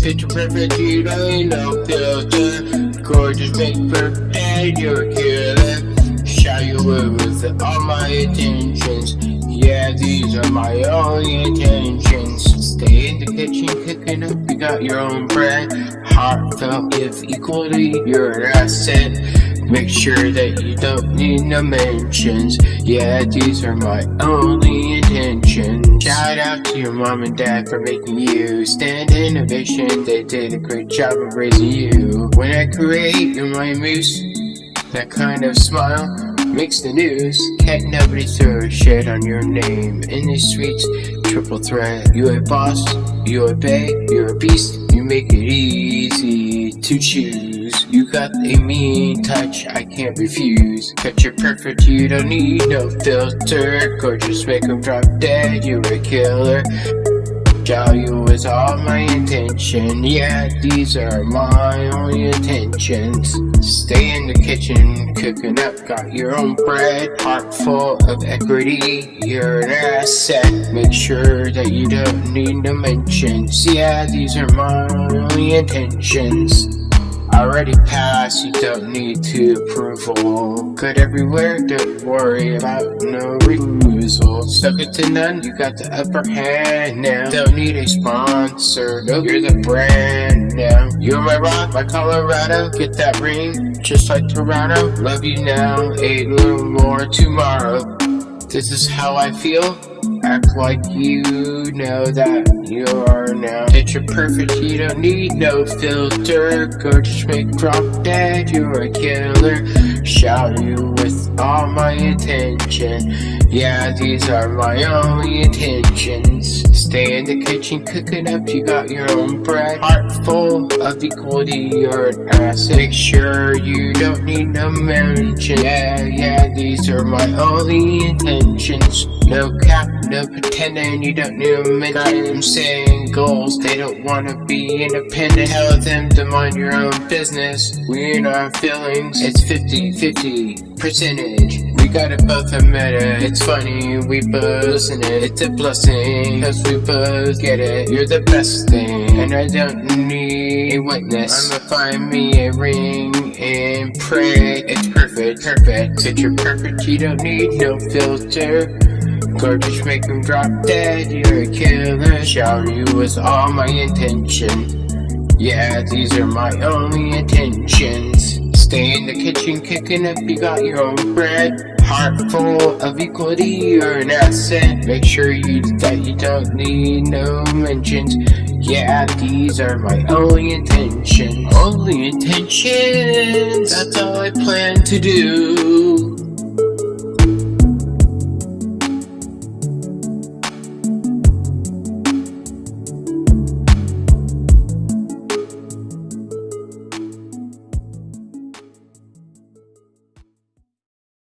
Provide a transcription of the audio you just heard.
Picture perfect, you don't need no filter. Gorgeous, make perfect, you're a killer. Shout you with all my intentions. Yeah, these are my only intentions. Stay in the kitchen, cooking up, you got your own bread. Heartfelt, if equally, you're an asset. Make sure that you don't need no mentions. Yeah, these are my only intentions. Shout out to your mom and dad for making you Stand Innovation, they did a great job of raising you. When I create, you're my muse That kind of smile makes the news. Can't nobody throw shit on your name. In these streets, triple threat. You a boss, you a bay, you're a beast You make it easy to choose. You got a mean touch I can't refuse. Picture perfect, you don't need no filter. Gorgeous, make them drop dead, you're a killer Show you is all my intention. Yeah, these are my only intentions Stay in the kitchen, cooking up Got your own bread, heart full of equity You're an asset. Make sure that you don't need no mentions Yeah, these are my only intentions Already passed, you don't need to approval Good everywhere, don't worry about no refusal. Stuck it to none, you got the upper hand now. Don't need a sponsor, no, you're the brand now. You're my rock, my Colorado, get that ring. Just like Toronto, love you now, a little more tomorrow. This is how I feel Act like you know that you are now. Picture perfect, you don't need no filter. Gorgeous make drop dead, you're a killer. Shout you with all my attention. Yeah, these are my only intentions. Stay in the kitchen cooking up, you got your own bread. Heart full of equality, you're an asset. Make sure you don't need no mention Yeah, yeah, these are my only intentions. No cap, no pretending, you don't mention Got them saying goals, they don't wanna be independent. Tell them to mind your own business. We in our feelings, it's 50-50 percentage. We got it both admit it It's funny, we both listen it. It's a blessing, cause we both get it. You're the best thing, and I don't need a witness. I'ma find me a ring and pray. It's perfect, perfect. Picture perfect, you don't need no filter Gorgeous, make them drop dead, you're a killer. Shower you with all my intention. Yeah, these are my only intentions. Stay in the kitchen kicking up, you got your own bread. Heart full of equality, you're an asset. Make sure you that you don't need no mentions. Yeah, these are my only intentions. Only intentions, that's all I plan to do